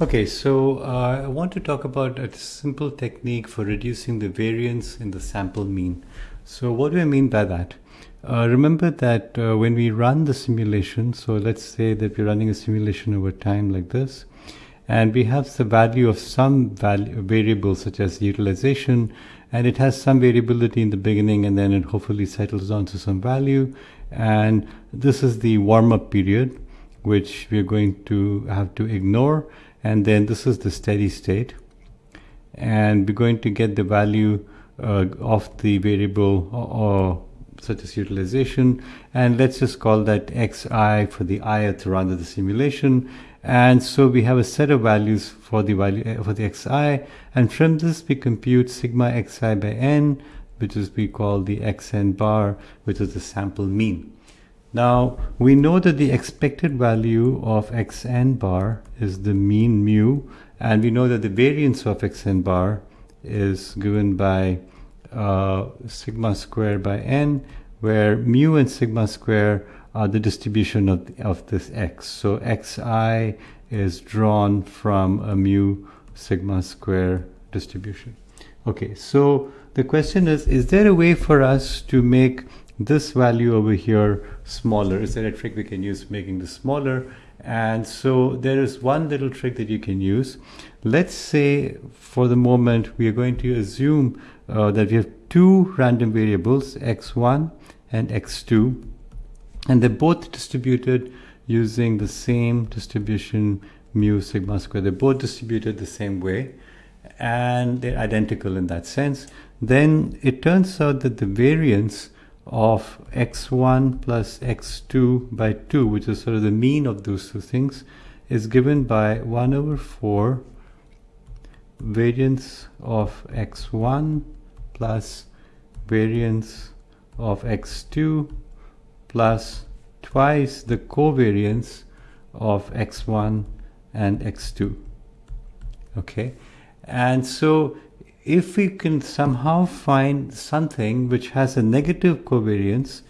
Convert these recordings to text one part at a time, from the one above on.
Okay, so uh, I want to talk about a simple technique for reducing the variance in the sample mean. So what do I mean by that? Uh, remember that uh, when we run the simulation, so let's say that we're running a simulation over time like this, and we have the value of some value, variable such as utilization, and it has some variability in the beginning and then it hopefully settles down to some value. And this is the warm-up period, which we're going to have to ignore and then this is the steady state. And we're going to get the value uh, of the variable or, such as utilization. And let's just call that xi for the ith run of the simulation. And so we have a set of values for the value uh, for the xi. And from this we compute sigma xi by n which is we call the xn bar which is the sample mean now we know that the expected value of xn bar is the mean mu and we know that the variance of xn bar is given by uh, sigma square by n where mu and sigma square are the distribution of, of this x. So xi is drawn from a mu sigma square distribution. Okay, so the question is, is there a way for us to make this value over here smaller. Is there a trick we can use making this smaller? And so there is one little trick that you can use. Let's say for the moment we are going to assume uh, that we have two random variables x1 and x2 and they're both distributed using the same distribution mu sigma square. They're both distributed the same way and they're identical in that sense. Then it turns out that the variance of x1 plus x2 by 2, which is sort of the mean of those two things, is given by 1 over 4 variance of x1 plus variance of x2 plus twice the covariance of x1 and x2 okay? And so if we can somehow find something which has a negative covariance,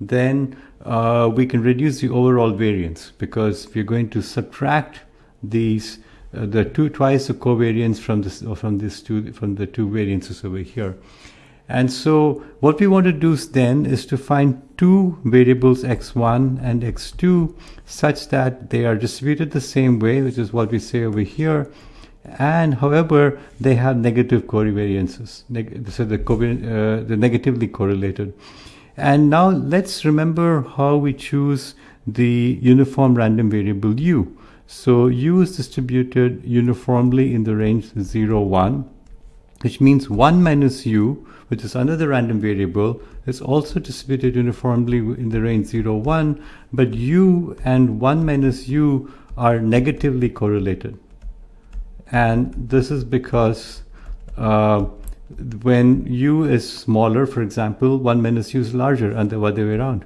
then uh, we can reduce the overall variance because we're going to subtract these uh, the two twice the covariance from this from this two from the two variances over here. And so what we want to do then is to find two variables x1 and x2 such that they are distributed the same way, which is what we say over here and however they have negative covariances Neg so the, uh, the negatively correlated. And now let's remember how we choose the uniform random variable u. So u is distributed uniformly in the range 0 1 which means 1 minus u which is another random variable is also distributed uniformly in the range 0 1 but u and 1 minus u are negatively correlated and this is because uh, when u is smaller, for example, 1 minus u is larger and the other way around.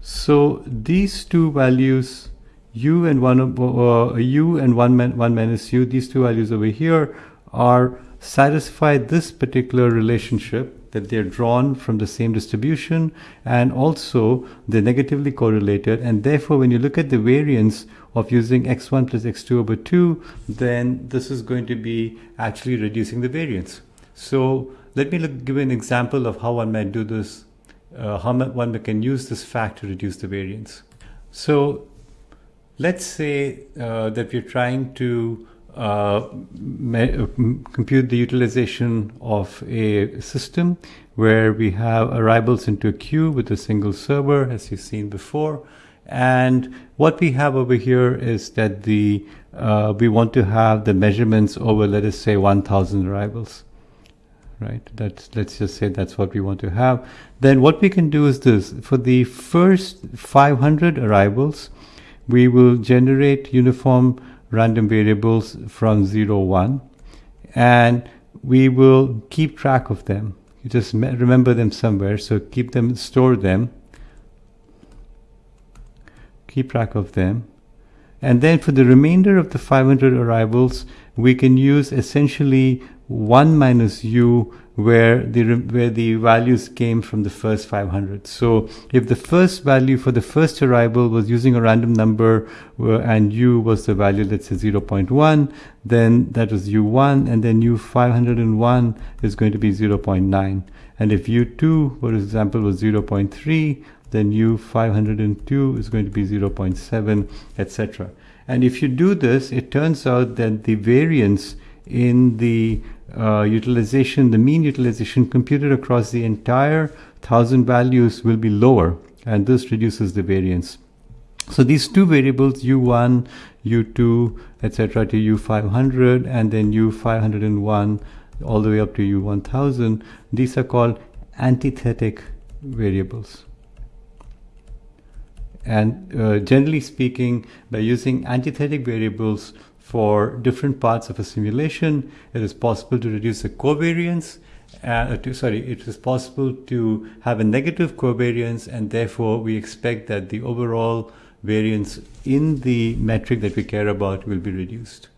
So these two values, u and 1, uh, u and 1, 1 minus u, these two values over here are satisfy this particular relationship that they're drawn from the same distribution and also they're negatively correlated and therefore when you look at the variance of using x1 plus x2 over 2 then this is going to be actually reducing the variance. So let me look, give an example of how one might do this, uh, how one can use this fact to reduce the variance. So let's say uh, that we're trying to compute the utilization of a system where we have arrivals into a queue with a single server as you've seen before. And what we have over here is that the uh, we want to have the measurements over let us say 1000 arrivals right? That's let's just say that's what we want to have. Then what we can do is this. For the first 500 arrivals we will generate uniform random variables from 0, 1 and we will keep track of them. You just remember them somewhere, so keep them, store them, keep track of them. And then for the remainder of the 500 arrivals, we can use essentially 1 minus u where the where the values came from the first 500. So if the first value for the first arrival was using a random number and u was the value let's say 0.1, then that was u1 and then u501 is going to be 0.9. And if u2 for example was 0.3, then u502 is going to be 0.7 etc. And if you do this, it turns out that the variance in the uh, utilization, the mean utilization computed across the entire thousand values will be lower and this reduces the variance. So these two variables u1, u2, etc. to u500 and then u501 all the way up to u1000, these are called antithetic variables. And uh, generally speaking, by using antithetic variables for different parts of a simulation, it is possible to reduce the covariance. Uh, to, sorry, it is possible to have a negative covariance, and therefore we expect that the overall variance in the metric that we care about will be reduced.